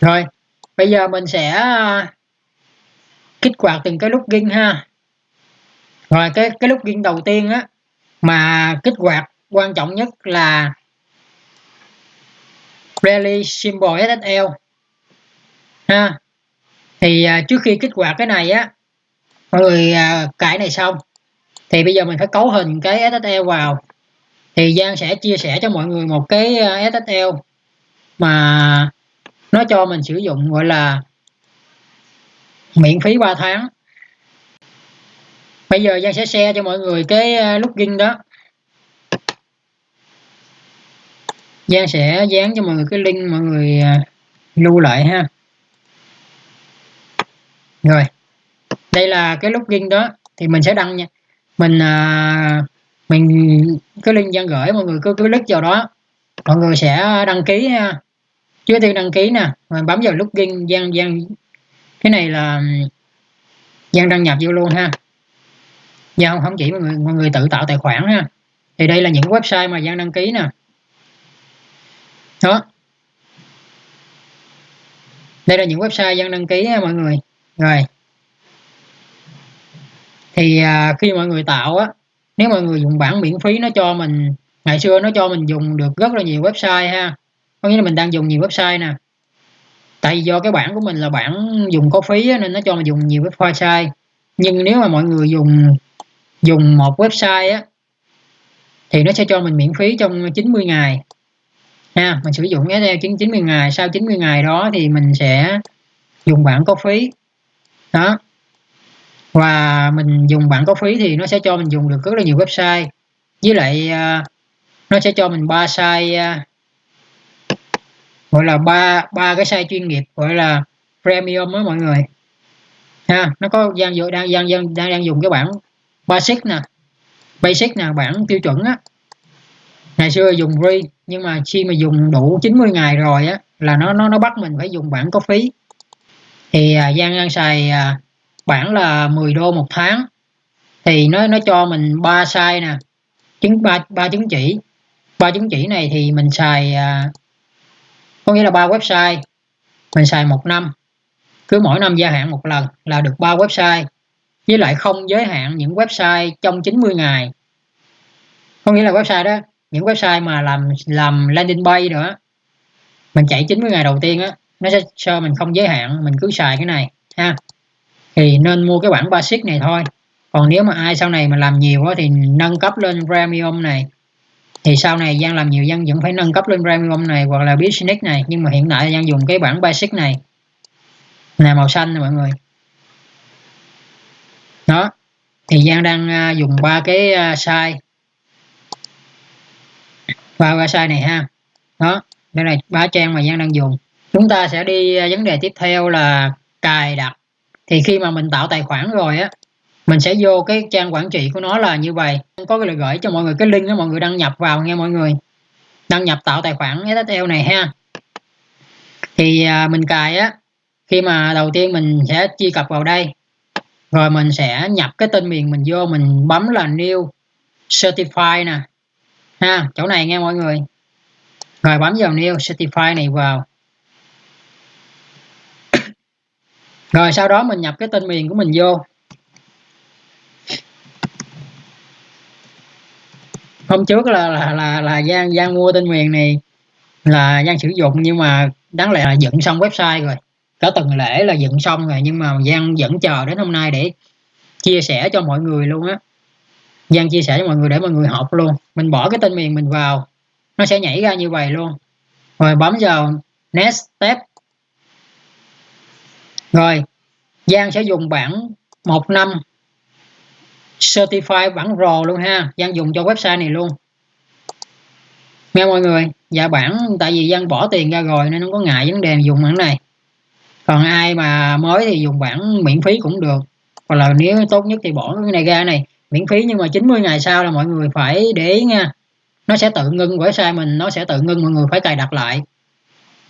rồi bây giờ mình sẽ à, kích hoạt từng cái login ha. Rồi cái cái login đầu tiên á mà kích hoạt quan trọng nhất là rally symbol SSL ha thì à, trước khi kích hoạt cái này á mọi người à, cài này xong thì bây giờ mình phải cấu hình cái SSL vào. Thì Giang sẽ chia sẻ cho mọi người một cái à, SSL mà nó cho mình sử dụng gọi là miễn phí 3 tháng. Bây giờ Giang sẽ share cho mọi người cái ờ, login đó. Giang sẽ dán cho mọi người cái link mọi người ờ, lưu lại ha. Rồi đây là cái login đó. Thì mình sẽ đăng nha. Mình à, mình cái link Giang gửi mọi người cứ cứ click vào đó. Mọi người sẽ đăng ký ha trước tiên đăng ký nè. Rồi bấm vào login gian gian cái này là gian đăng nhập vô luôn ha. Giao không, chỉ mọi người mọi người tự tạo tài khoản ha. Thì đây là những website mà gian đăng ký nè. Đó. Đây là những website gian đăng ký ha mọi người. Rồi. Thì à, khi mọi người tạo á nếu mọi người dùng bản miễn phí nó cho mình ngày xưa nó cho mình dùng được rất là nhiều website ha có nghĩa là mình đang dùng nhiều website nè. Tại vì do cái bản của mình là bản dùng có phí nên nó cho mình dùng nhiều website. Nhưng nếu mà mọi người dùng dùng một website á, thì nó sẽ cho mình miễn phí trong 90 ngày. Ha, mình sử dụng SL 90 ngày, sau 90 ngày đó thì mình sẽ dùng bản có phí. Đó. Và mình dùng bản có phí thì nó sẽ cho mình dùng được rất là nhiều website. Với lại à, nó sẽ cho mình ba site à, gọi là ba ba cái size chuyên nghiệp gọi là premium đó mọi người. Ha nó có đang đang đang đang, đang dùng cái bản basic nè basic nè bản tiêu chuẩn á. Ngày xưa dùng free nhưng mà khi mà dùng đủ 90 ngày rồi á là nó nó nó bắt mình phải dùng bản có phí. Thì à, Giang đang xài à, bản là 10 đô một tháng. Thì nó nó cho mình ba size nè chứng ba ba chứng chỉ. Ba chứng chỉ này thì mình xài à, có nghĩa là ba website. Mình xài một năm. Cứ mỗi năm gia hạn một lần là được ba website. Với lại không giới hạn những website trong 90 ngày. Có nghĩa là website đó, những website mà làm làm landing page nữa mình chạy 90 ngày đầu tiên á, nó sẽ cho mình không giới hạn, mình cứ xài cái này, ha. Thì nên mua cái bản basic này thôi. Còn nếu mà ai sau này mà làm nhiều quá thì nâng cấp lên premium này thì sau này Giang làm nhiều Giang vẫn phải nâng cấp lên premium này hoặc là business này. Nhưng mà hiện tại Giang dùng cái bản basic này. Là màu xanh nè mọi người. Đó. Thì Giang đang à, dùng ba cái uh, size. Ba cái size này ha. Đó. Đây là ba trang mà Giang đang dùng. Chúng ta sẽ đi à, vấn đề tiếp theo là cài đặt. Thì khi mà mình tạo tài khoản rồi á mình sẽ vô cái trang quản trị của nó là như vậy. Có cái lời gửi cho mọi người cái link đó mọi người đăng nhập vào nghe mọi người. Đăng nhập tạo tài khoản SSL này ha. Thì à, mình cài á khi mà đầu tiên mình sẽ truy cập vào đây. Rồi mình sẽ nhập cái tên miền mình vô mình bấm là new certify nè. Ha chỗ này nghe mọi người. Rồi bấm vào new certify này vào. Rồi sau đó mình nhập cái tên miền của mình vô. Hôm trước là là là, là Giang Giang mua tên miền này là Giang sử dụng nhưng mà đáng lẽ là dựng xong website rồi. Cả tuần lễ là dựng xong rồi nhưng mà Giang vẫn chờ đến hôm nay để chia sẻ cho mọi người luôn á. Giang chia sẻ cho mọi người để mọi người học luôn. Mình bỏ cái tên miền mình vào nó sẽ nhảy ra như vậy luôn. Rồi bấm vào next step. Rồi Giang sẽ dùng bảng một năm certify bản rồ luôn ha. Giang dùng cho website này luôn. Nghe mọi người dạ bản, tại vì Giang bỏ tiền ra rồi nên không có ngại vấn đề dùng bản này. Còn ai mà mới thì dùng bản miễn phí cũng được. Hoặc là nếu tốt nhất thì bỏ cái này ra này. Miễn phí nhưng mà 90 ngày sau là mọi người phải để ý nha. Nó sẽ tự ngưng website mình, nó sẽ tự ngưng mọi người phải cài đặt lại.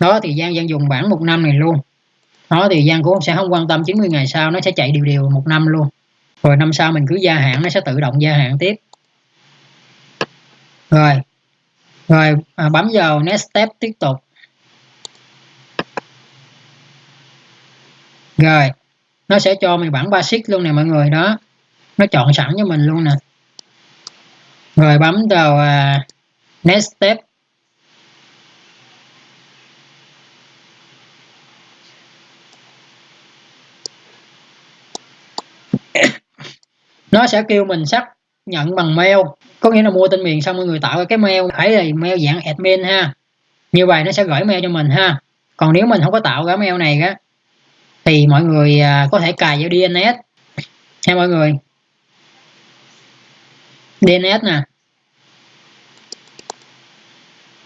Đó thì Giang Giang dùng bản một năm này luôn. Đó thì Giang cũng sẽ không quan tâm 90 ngày sau, nó sẽ chạy đều đều một năm luôn rồi năm sau mình cứ gia hạn nó sẽ tự động gia hạn tiếp. Rồi. Rồi à, bấm vào next step tiếp tục. Rồi. Nó sẽ cho mình bản basic luôn nè mọi người đó. Nó chọn sẵn cho mình luôn nè. Rồi bấm vào uh, next step. Nó sẽ kêu mình xác nhận bằng mail. Có nghĩa là mua tên miền xong mọi người tạo cái mail. Phải là mail dạng admin ha. Như vậy nó sẽ gửi mail cho mình ha. Còn nếu mình không có tạo cái mail này á, thì mọi người à, có thể cài vào DNS nha mọi người. DNS nè.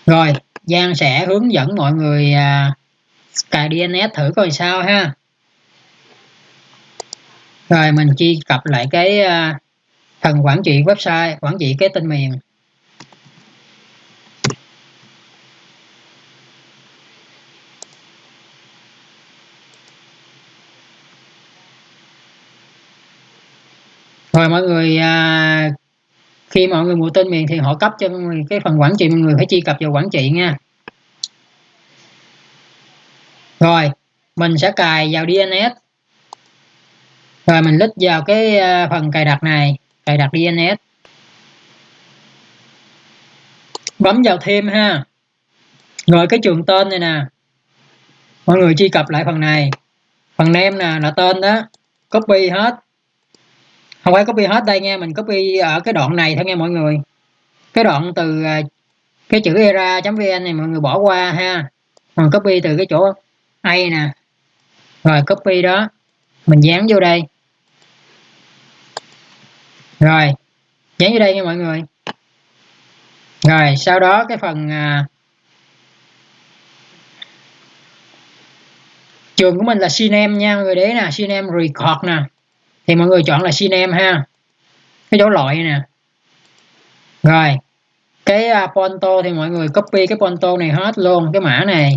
Rồi, Giang sẽ hướng dẫn mọi người à, cài DNS thử coi sao ha rồi mình truy cập lại cái ờ, phần quản trị website quản trị cái tên miền. Rồi mọi người à, khi mọi người mua tên miền thì họ cấp cho người cái phần quản trị mọi người phải truy cập vào quản trị nha. Rồi mình sẽ cài vào DNS rồi mình lít vào cái ờ, phần cài đặt này, cài đặt DNS bấm vào thêm ha. Rồi cái trường tên này nè. Mọi người truy cập lại phần này. Phần name nè là tên đó. Copy hết. Không phải copy hết đây nha, mình copy ở cái đoạn này thôi nghe mọi người. Cái đoạn từ ờ, cái chữ era.vn này mọi người bỏ qua ha. Mình copy từ cái chỗ A nè. Rồi copy đó. Mình dán vô đây rồi dán vô đây nha mọi người. Rồi sau đó cái phần à, trường của mình là cinem nha mọi người đấy nè cinem record nè. Thì mọi người chọn là cinem ha. Cái dấu loại nè. Rồi cái uh, ponto thì mọi người copy cái ponto này hết luôn cái mã này.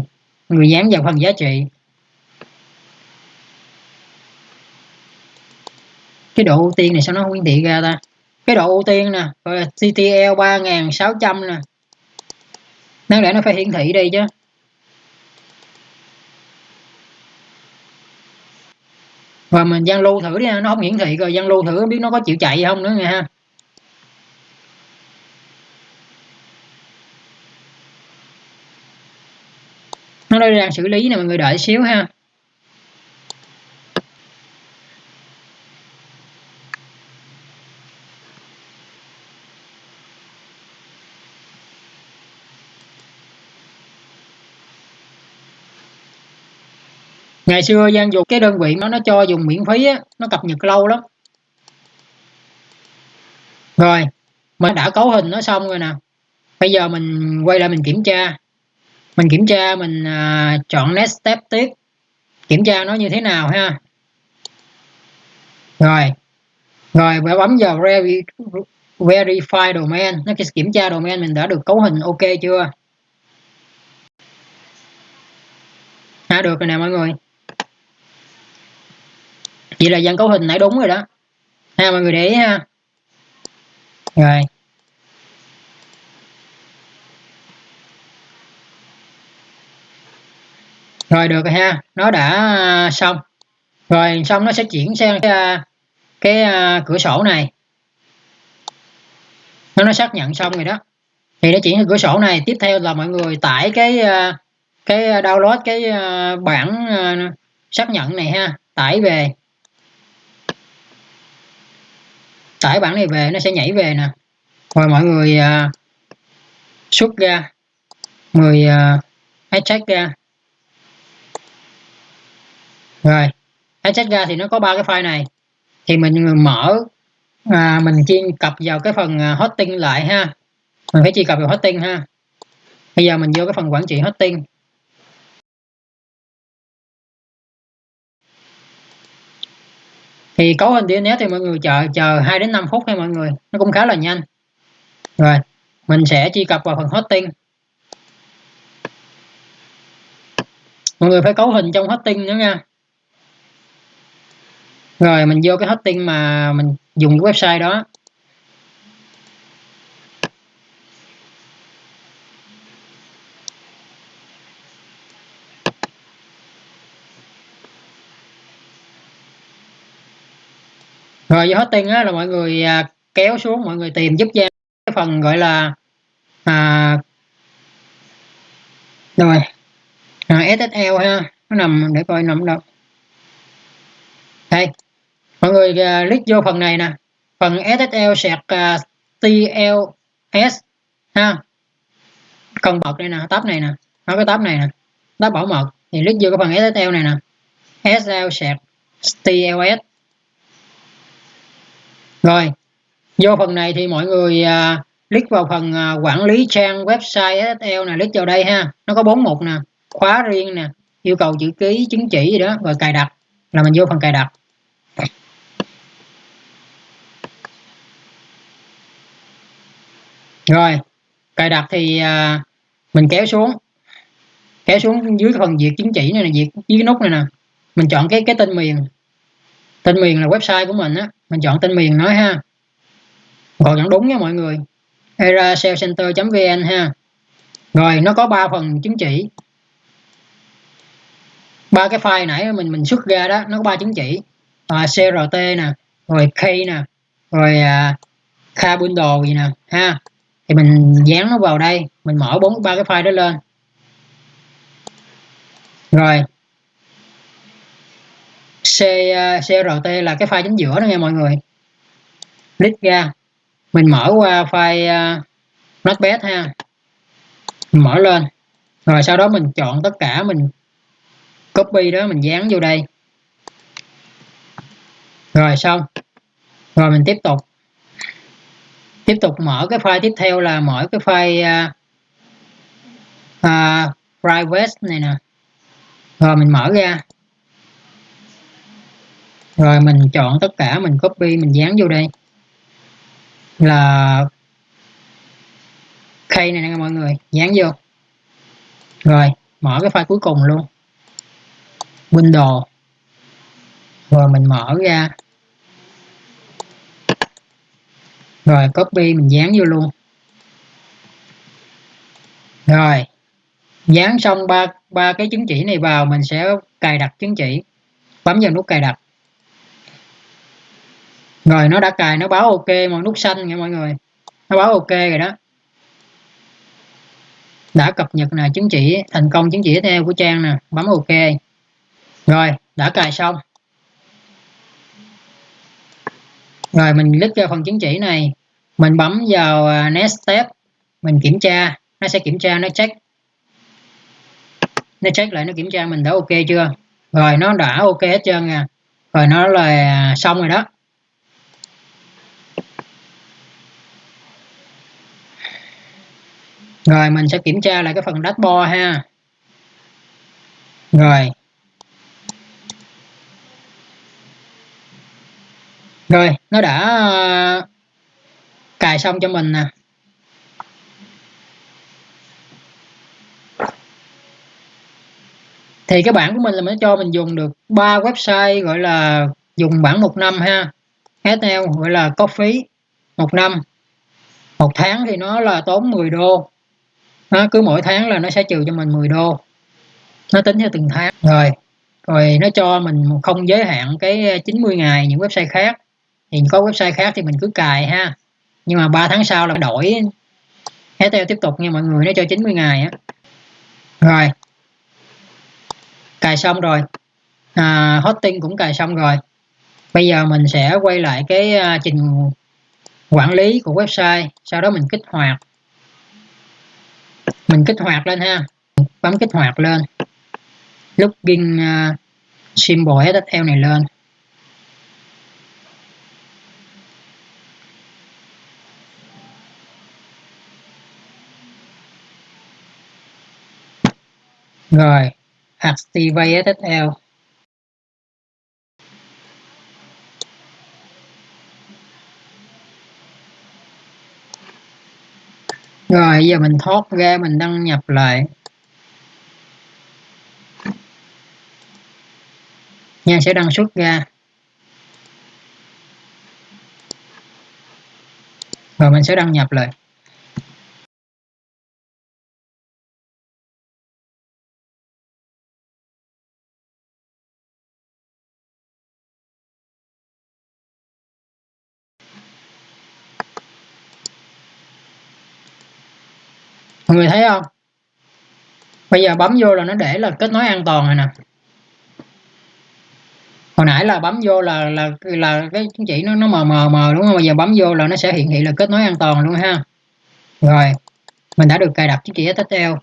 Mọi người dán vào phần giá trị. Cái độ ưu tiên này sao nó không hiển thị ra ta? Cái độ ưu tiên nè, gọi là CTL 3600 nè. Đáng lẽ nó phải hiển thị đây chứ. Và mình gian lưu thử đi nó không hiển thị rồi gian lưu thử không biết nó có chịu chạy không nữa nha ha. Nó đang xử lý nè, mọi người đợi xíu ha. Ngày xưa gian dục cái đơn vị nó nó cho dùng miễn phí á nó cập nhật lâu lắm. Rồi mình đã cấu hình nó xong rồi nè. Bây giờ mình quay lại mình kiểm tra. Mình kiểm tra mình à, chọn next step tiếp. Kiểm tra nó như thế nào ha? Rồi rồi và bấm vào verify domain. Nó kiểm tra domain mình đã được cấu hình ok chưa? À, được rồi nè mọi người vậy là dạng cấu hình nãy đúng rồi đó. Ha, mọi người để ý ha. Rồi. Rồi, được rồi ha. Nó đã à, xong. Rồi, xong nó sẽ chuyển sang cái à, cái à, cửa sổ này. Nó nó xác nhận xong rồi đó. Thì nó chuyển sang cửa sổ này. Tiếp theo là mọi người tải cái cái download cái bản xác nhận này ha. Tải về. Tải bản này về nó sẽ nhảy về nè. Rồi mọi người uh, xuất ra. Người uh, extract ra. Rồi à, extract ra thì nó có ba cái file này. Thì mình mở à, mình chuyên cập vào cái phần à, hosting lại ha. Mình phải truy cập vào hosting ha. Bây giờ mình vô cái phần quản trị hosting. Thì cấu hình DNS thì mọi người chờ chờ 2 đến 5 phút thôi mọi người. Nó cũng khá là nhanh. Rồi, mình sẽ truy cập vào phần hosting. Mọi người phải cấu hình trong hosting nữa nha. Rồi, mình vô cái hosting mà mình dùng cái website đó. Rồi với hosting á là mọi người à, kéo xuống mọi người tìm giúp Giang cái phần gọi là à, rồi à, SSL ha nó nằm để coi nằm đâu. Đây mọi người uh, click vô phần này nè. Phần SSL sạc à, TLS ha. Cần bật đây nè tab này nè nó cái tab này nè tab bảo mật. Thì click vô cái phần SSL này nè. SSL sạc TLS rồi vô phần này thì mọi người uh, click vào phần uh, quản lý trang website SSL này click vào đây ha. Nó có bốn mục nè khóa riêng nè yêu cầu chữ ký chứng chỉ gì đó rồi cài đặt. Là mình vô phần cài đặt. Rồi cài đặt thì à, mình kéo xuống. Kéo xuống dưới phần duyệt chứng chỉ này là duyệt dưới cái nút này nè. Mình chọn cái cái tên miền tên miền là website của mình á. Mình chọn tên miền nói ha. Còn vẫn đúng nha mọi người. Era vn ha. Rồi nó có ba phần chứng chỉ. Ba cái file nãy mình mình xuất ra đó nó có ba chứng chỉ. À, CRT nè rồi K nè rồi à, K bundle gì nè ha. Thì mình dán nó vào đây mình mở bốn ba cái file đó lên. Rồi C-CRT là cái file chính giữa đó nha mọi người. Click ra. Mình mở qua file uh, notepad ha. Mình mở lên. Rồi sau đó mình chọn tất cả mình copy đó mình dán vô đây. Rồi xong. Rồi mình tiếp tục. Tiếp tục mở cái file tiếp theo là mở cái file uh, uh, private này nè. Rồi mình mở ra rồi mình chọn tất cả, mình copy, mình dán vô đây. Là key này nè mọi người, dán vô. Rồi, mở cái file cuối cùng luôn. Windows rồi mình mở ra. Rồi, copy, mình dán vô luôn. Rồi, dán xong ba ba cái chứng chỉ này vào, mình sẽ cài đặt chứng chỉ. Bấm vào nút cài đặt rồi, nó đã cài, nó báo ok mọi nút xanh nha mọi người. Nó báo ok rồi đó. Đã cập nhật là chứng chỉ, thành công chứng chỉ theo của trang nè, bấm ok. Rồi, đã cài xong. Rồi, mình click vào phần chứng chỉ này. Mình bấm vào à, next step. Mình kiểm tra. Nó sẽ kiểm tra, nó check. Nó check lại, nó kiểm tra mình đã ok chưa? Rồi, nó đã ok hết trơn nè rồi, nó là à, xong rồi đó. Rồi mình sẽ kiểm tra lại cái phần dashboard ha. Rồi. Rồi nó đã cài xong cho mình nè. Thì cái bản của mình là nó cho mình dùng được ba website gọi là dùng bản một năm ha. SL gọi là có phí một năm. Một tháng thì nó là tốn 10 đô nó cứ mỗi tháng là nó sẽ trừ cho mình 10 đô. Nó tính theo từng tháng. Rồi rồi nó cho mình không giới hạn cái 90 ngày những website khác. Thì có website khác thì mình cứ cài ha. Nhưng mà 3 tháng sau là đổi theo tiếp tục nha mọi người nó cho 90 ngày á. Rồi. Cài xong rồi. À, hosting cũng cài xong rồi. Bây giờ mình sẽ quay lại cái à, trình quản lý của website. Sau đó mình kích hoạt mình kích hoạt lên ha. Bấm kích hoạt lên. Login uh, à, symbol SSL này lên. Rồi. Activate SSL rồi, giờ mình thoát ra, mình đăng nhập lại. Nha sẽ đăng xuất ra. Rồi, mình sẽ đăng nhập lại. Mọi người thấy không? Bây giờ bấm vô là nó để là kết nối an toàn rồi nè. Hồi nãy là bấm vô là là là cái chứng chỉ nó nó mờ mờ mờ đúng không? Bây giờ bấm vô là nó sẽ hiện thị là kết nối an toàn luôn ha. Rồi, mình đã được cài đặt chứng chỉ SSL.